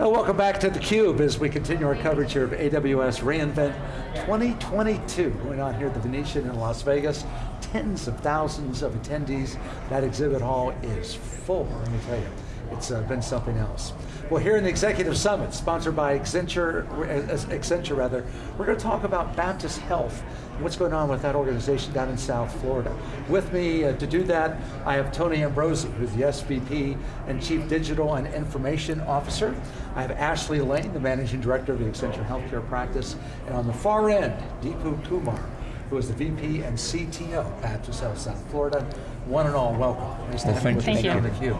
Welcome back to theCUBE as we continue our coverage here of AWS reInvent 2022 going on here at the Venetian in Las Vegas. Tens of thousands of attendees. That exhibit hall is full, let me tell you. It's uh, been something else. Well, here in the Executive Summit, sponsored by Accenture, Accenture rather, we're going to talk about Baptist Health what's going on with that organization down in South Florida. With me uh, to do that, I have Tony Ambrosi, who's the SVP and Chief Digital and Information Officer. I have Ashley Lane, the Managing Director of the Accenture Healthcare Practice. And on the far end, Deepu Kumar, who is the VP and CTO, Baptist Health South Florida. One and all, welcome. Nice well, to have you thank you. Thank you.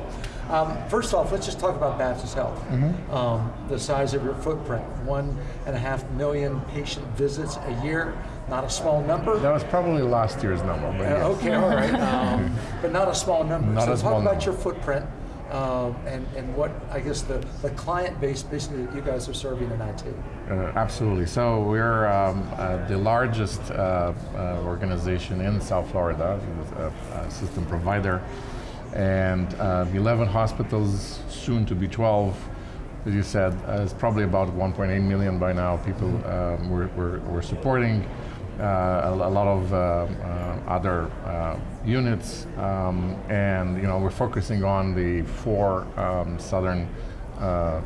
Um, first off, let's just talk about Baptist Health. Mm -hmm. um, the size of your footprint, one and a half million patient visits a year, not a small number. That was probably last year's number. But uh, yes. Okay, all right, um, but not a small number. Not so talk small about number. your footprint uh, and, and what, I guess, the, the client base basically that you guys are serving in IT. Uh, absolutely, so we're um, uh, the largest uh, uh, organization in South Florida, a, a system provider, and uh, 11 hospitals, soon to be 12, as you said, it's probably about 1.8 million by now people um, we're, we're, we're supporting. Uh, a, a, lot of uh, uh, other units, um, and you know we're focusing on the four um, southern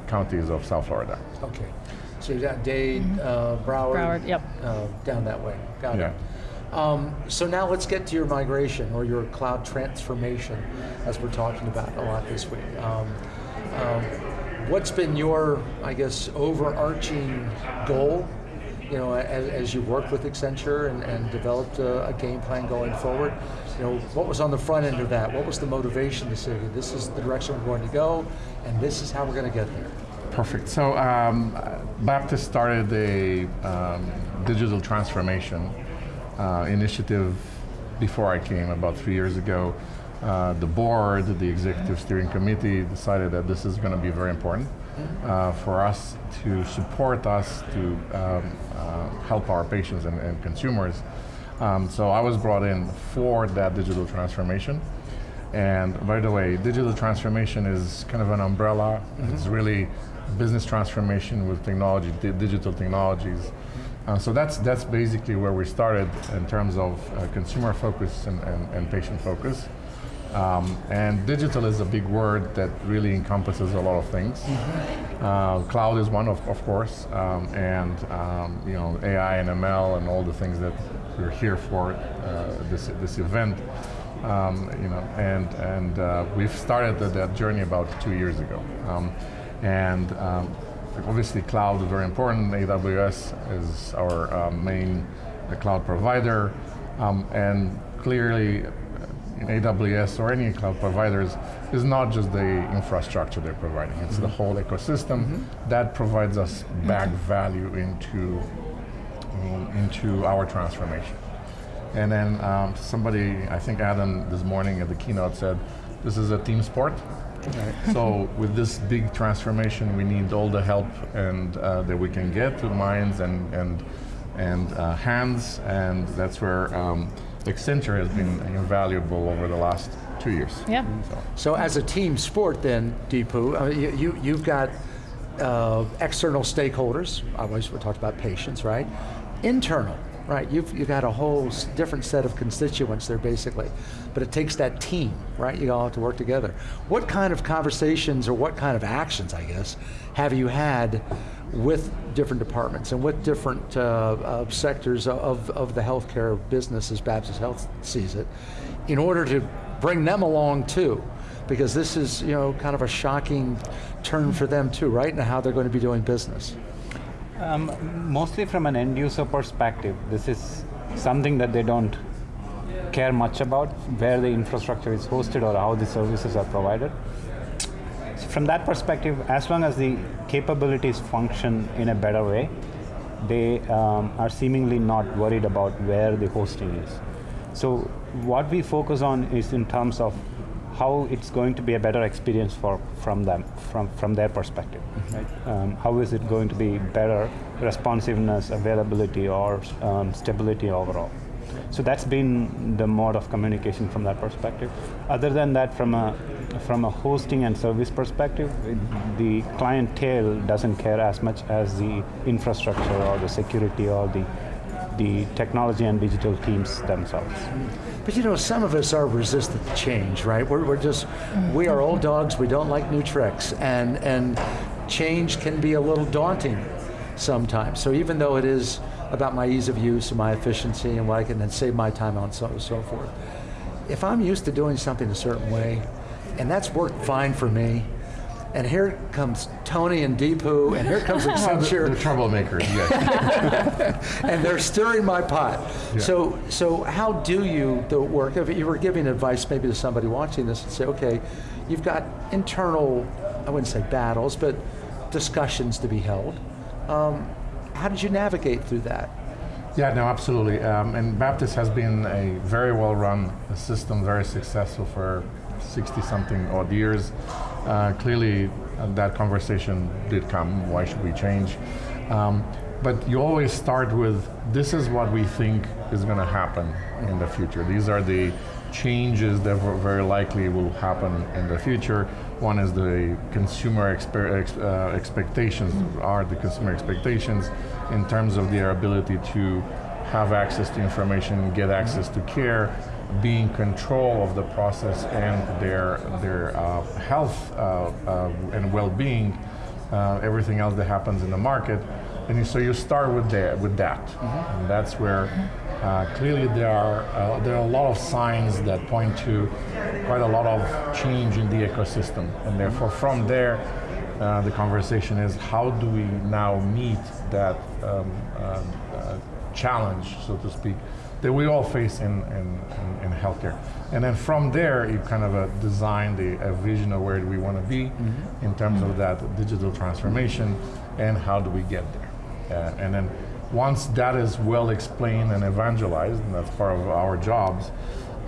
counties of South Florida. Okay, so you got Dade. Broward, Broward, yep, down that way. Got yeah. it. Um, so now let's get to your migration or your cloud transformation, as we're talking about a lot this week. Um, um, what's been your, I guess, overarching goal you know, as, as you worked with Accenture and, and developed a, a, game plan going forward, you know, what was on the front end of that? What was the motivation to say, this is the direction we're going to go, and this is how we're going to get there? Perfect, so um, Baptist started a um, digital transformation uh, initiative before I came, about three years ago. Uh, the board, the executive steering committee decided that this is going to be very important uh, for us to support us to um, uh, help our patients and, and consumers. Um, so I was brought in for that digital transformation. And by the way, digital transformation is kind of an umbrella. Mm -hmm. It's really business transformation with technology, di digital technologies. Uh, so that's that's basically where we started in terms of uh, consumer focus and, and, and patient focus. Um, and digital is a big word that really encompasses a lot of things. Mm -hmm. uh, cloud is one, of, of course, um, and um, you know AI and ML and all the things that we're here for uh, this this event. Um, you know, and and uh, we've started that, that, journey about two years ago, um, and um, obviously cloud is very important. AWS is our uh, main cloud provider, and clearly in AWS or any cloud providers is not just the infrastructure they're providing, it's mm -hmm. the mm-hmm. whole ecosystem mm -hmm. that provides us back value into, um, into our transformation. And then um, somebody, I think Adam this morning at the keynote said, this is a team sport. Right. so with this big transformation, we need all the help and uh, that we can get to minds and, and, and uh, hands, and that's where um, Accenture has been invaluable over the last two years. Yeah. So, so as a team sport then, Deepu, uh, you, you, you've got uh, external stakeholders, I always we talked about patients, right? Internal, right? You've, you've got a whole different set of constituents there basically, but it takes that team, right? You all have to work together. What kind of conversations or what kind of actions, I guess, have you had with different departments and with different uh, uh, sectors of, of the healthcare business as Baptist Health sees it, in order to bring them along too, because this is you know kind of a shocking turn for them too, right, and how they're going to be doing business. Um, mostly from an end user perspective, this is something that they don't care much about, where the infrastructure is hosted or how the services are provided from that perspective, as long as the capabilities function in a better way, they um, are seemingly not worried about where the hosting is. So what we focus on is in terms of how it's going to be a better experience for from them, from, from their perspective. Mm -hmm. right? um, how is it going to be better responsiveness, availability, or um, stability overall? So that's been the mode of communication from that perspective. Other than that, from a from a hosting and service perspective, the clientele doesn't care as much as the infrastructure or the security or the the technology and digital teams themselves. But you know, some of us are resistant to change, right? We're, we're just, we are old dogs, we don't like new tricks, and, and change can be a little daunting sometimes. So even though it is about my ease of use and my efficiency and what I can then save my time on and so, so forth, if I'm used to doing something a certain way, and that's worked fine for me, and here comes Tony and Deepu, and here comes Accenture, The troublemakers, yes. and they're stirring my pot. So, so how do you the work? If you were giving advice maybe to somebody watching this and say, okay, you've got internal, I wouldn't say battles, but discussions to be held. Um, how did you navigate through that? Yeah, no, absolutely. Um, and Baptist has been a very well run system, very successful for 60 something odd years. Uh, clearly, uh, that conversation did come why should we change? Um, but you always start with this is what we think is going to happen in the future. These are the changes that very likely will happen in the future. One is the consumer exper- ex- uh, expectations, are the consumer expectations in terms of their ability to have access to information, get access to care, be in control of the process and their, their uh, health uh, uh, and well-being, uh, everything else that happens in the market. And so you start with that, with that. and that's where uh, clearly there are uh, there are a lot of signs that point to quite a lot of change in the ecosystem, and therefore from there, uh, the conversation is how do we now meet that um, um, uh, challenge, so to speak, that we all face in, in, in, in healthcare. And then from there, you kind of uh, design the a vision of where we want to be in terms of that digital transformation and how do we get there. Uh, and then once that is well explained and evangelized, and that's part of our jobs,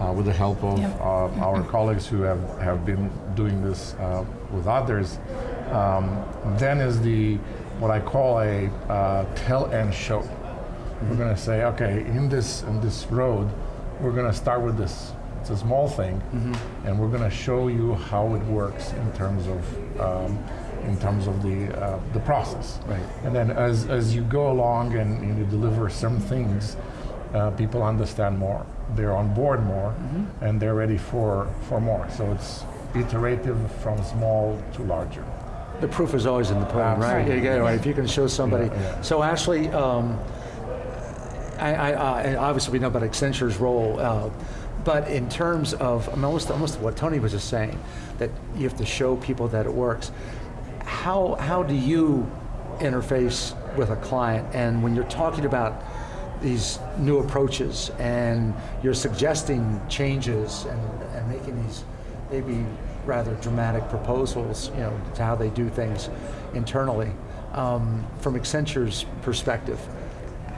uh, with the help of Yep. uh, our colleagues who have, have been doing this uh, with others, um, then is the what I call a uh, tell and show. We're going to say, okay, in this in this road, we're going to start with this. It's a small thing, and we're going to show you how it works in terms of um, in terms of the uh, the process. Right. And then as as you go along and you deliver some things, uh, people understand more. They're on board more, and they're ready for for more. So it's iterative from small to larger. The proof is always in the pudding, right? Get it, If you can show somebody. Yeah, yeah. So Ashley, um, I, I, uh, and obviously we know about Accenture's role, uh, but in terms of I mean, almost, almost what Tony was just saying, that you have to show people that it works. How, how do you interface with a client? And when you're talking about these new approaches and you're suggesting changes and, and making these maybe rather dramatic proposals, you know, to how they do things internally, um, from Accenture's perspective,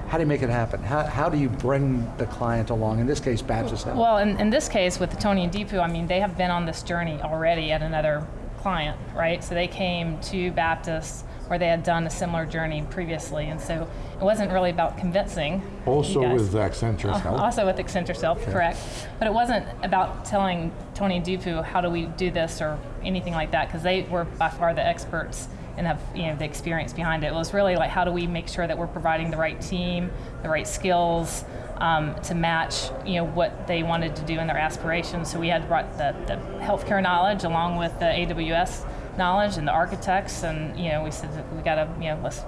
how do you make it happen? How, how do you bring the client along? In this case, Baptist Health. Well, in, in this case with the Tony and Deepu, I mean, they have been on this journey already at another client, right? So they came to Baptist where they had done a similar journey previously, and so it wasn't really about convincing. you Also with Accenture's Uh, help. Also with Accenture Self, correct. But it wasn't about telling Tony and Deepu how do we do this or anything like that, because they were by far the experts and have you know the experience behind it. It was really like how do we make sure that we're providing the right team, the right skills um, to match you know what they wanted to do and their aspirations. So we had brought the, the healthcare knowledge along with the AWS knowledge and the architects, and you know we said that we got to you know let's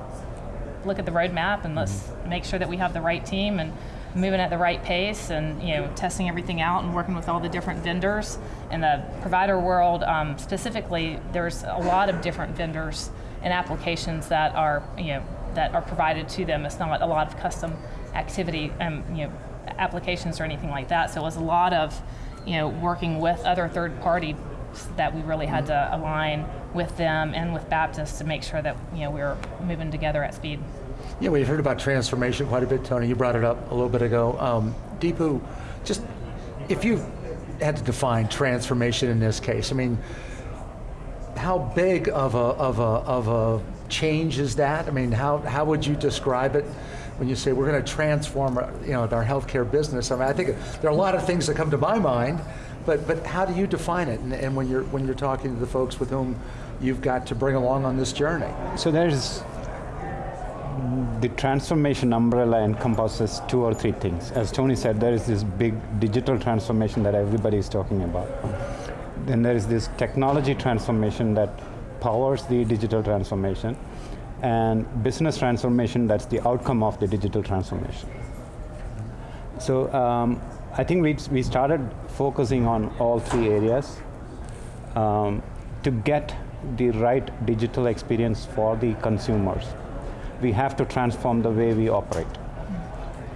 look at the roadmap and let's make sure that we have the right team and moving at the right pace and you know testing everything out and working with all the different vendors in the provider world. Um, specifically there's a lot of different vendors and applications that are you know that are provided to them. It's not a lot of custom activity um, you know applications or anything like that so it was a lot of you know working with other third party that we really had to align with them and with Baptist to make sure that you know we were moving together at speed. Yeah, we've heard about transformation quite a bit, Tony. You brought it up a little bit ago. Um, Deepu, just if you had to define transformation in this case, I mean, how big of a, of a, of a change is that? I mean, how, how would you describe it when you say we're going to transform, uh, you know, our healthcare business? I mean, I think there are a lot of things that come to my mind, but but how do you define it? And, and when you're when you're talking to the folks with whom you've got to bring along on this journey. So there's the transformation umbrella encompasses two or three things. As Tony said, there is this big digital transformation that everybody is talking about. Then there is this technology transformation that powers the digital transformation, and business transformation that's the outcome of the digital transformation. So um, I think we, we started focusing on all three areas um, to get the right digital experience for the consumers. We have to transform the way we operate.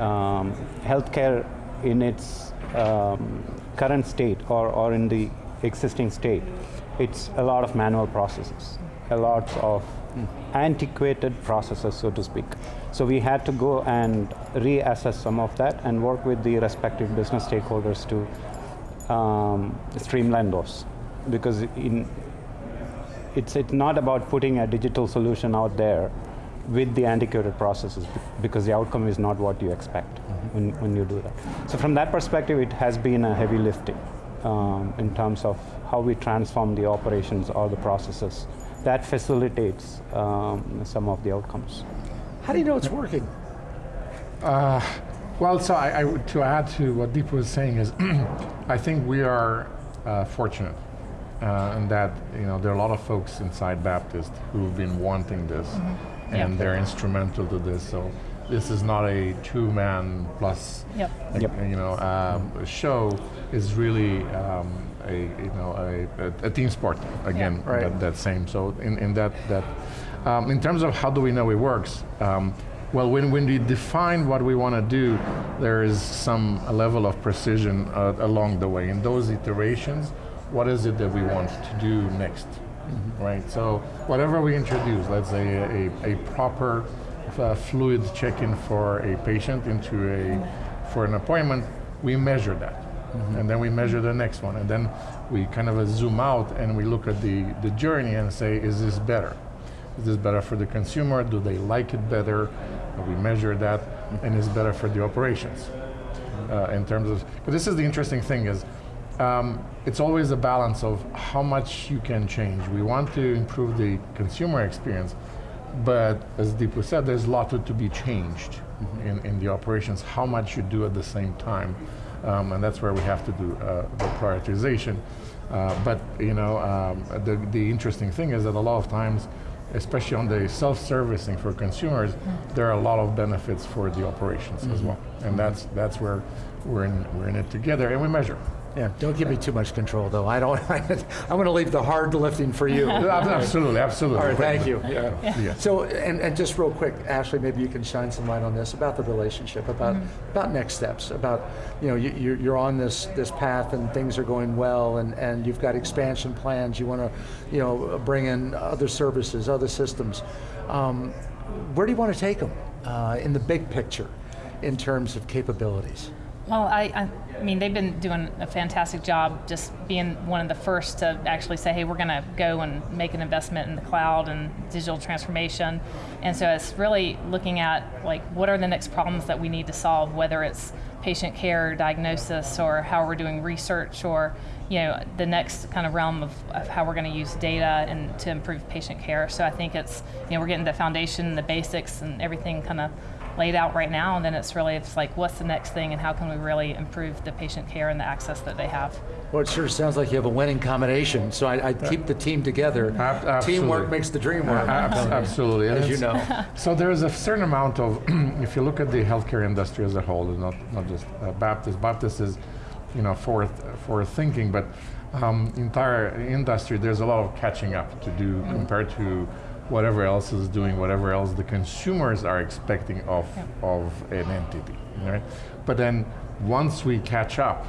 Um, healthcare in its um, current state or, or in the existing state, it's a lot of manual processes, a lot of antiquated processes, so to speak. So we had to go and reassess some of that and work with the respective business stakeholders to um, streamline those. Because in, it's, it's not about putting a digital solution out there with the antiquated processes because the outcome is not what you expect when, when you do that. So from that perspective, it has been a heavy lifting um, in terms of how we transform the operations or the processes. That facilitates um, some of the outcomes. How do you know it's working? Well, so I, I to add to what Deep was saying is, I think we are uh, fortunate uh, in that you know there are a lot of folks inside Baptist who've been wanting this, and Yeah. they're instrumental to this. So this is not a two-man plus Yep. a- Yep. you know um, show. is really um, a you know a, a, a team sport again. Right. That, that same. So in, in that that um, in terms of how do we know it works. Um, well, when, when we define what we want to do, there is some level of precision uh, along the way. In those iterations, what is it that we want to do next, right? So whatever we introduce, let's say a, a, a proper uh, fluid check-in for a patient into a for an appointment, we measure that, and then we measure the next one, and then we kind of uh, zoom out and we look at the the journey and say, is this better? Is this better for the consumer? Do they like it better? We measure that, and is better for the operations. Uh, in terms of, but this is the interesting thing is, um, it's always a balance of how much you can change. We want to improve the consumer experience, but as Deepu said, there's a lot to, to be changed in, in the operations. How much you do at the same time, um, and that's where we have to do uh, the prioritization. Uh, but you know, um, the the interesting thing is that a lot of times especially on the self-servicing for consumers, there are a lot of benefits for the operations as well, and that's that's where we're in we're in it together, and we measure. Yeah, don't give me too much control, though. I don't. I'm going to leave the hard lifting for you. absolutely, absolutely. All right, thank you. Yeah. Yeah. So, and, and just real quick, Ashley, maybe you can shine some light on this about the relationship, about about next steps, about you know you, you're, you're on this this path and things are going well, and, and you've got expansion plans. You want to, you know, bring in other services, other systems. Um, where do you want to take them uh, in the big picture, in terms of capabilities? Well, I, I, mean, they've been doing a fantastic job just being one of the first to actually say, hey, we're going to go and make an investment in the cloud and digital transformation. And so it's really looking at like what are the next problems that we need to solve, whether it's patient care, diagnosis, or how we're doing research, or you know the next kind of realm of, of how we're going to use data and to improve patient care. So I think it's you know we're getting the foundation, the basics, and everything kind of laid out right now, and then it's really it's like what's the next thing and how can we really improve the patient care and the access that they have. Well, it sure sounds like you have a winning combination. So I, I keep the team together. Ab- absolutely. Teamwork makes the dream work. Abs- absolutely, and As you know. So there is a certain amount of, if you look at the healthcare industry as a whole, and not not just uh, Baptist. Baptist is, you know, forward forward thinking, but um, entire industry there's a lot of catching up to do compared to whatever else is doing, whatever else the consumers are expecting of of an entity, right? But then once we catch up,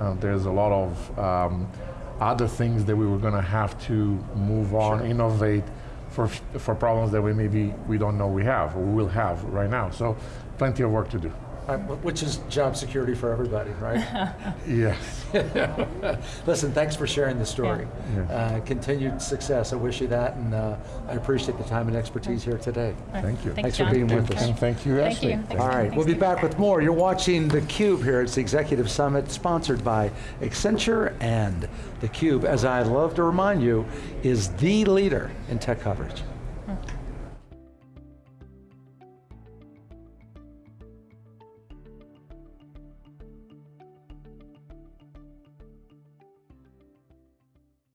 uh, there's a lot of um, other things that we were going to have to move on, innovate for for problems that we maybe we don't know we have or we will have right now. So plenty of work to do. Which is job security for everybody, right? Yes. Listen, thanks for sharing the story. Yeah. Uh, continued success. I wish you that, and uh, I appreciate the time and expertise here today. Thank you. Thanks Thanks, for John. being with us. And thank you, Thank Ashley. you. Thanks. All right, Thanks, we'll be back with more. You're watching theCUBE here. It's the Executive Summit sponsored by Accenture and theCUBE, as I love to remind you, is the leader in tech coverage.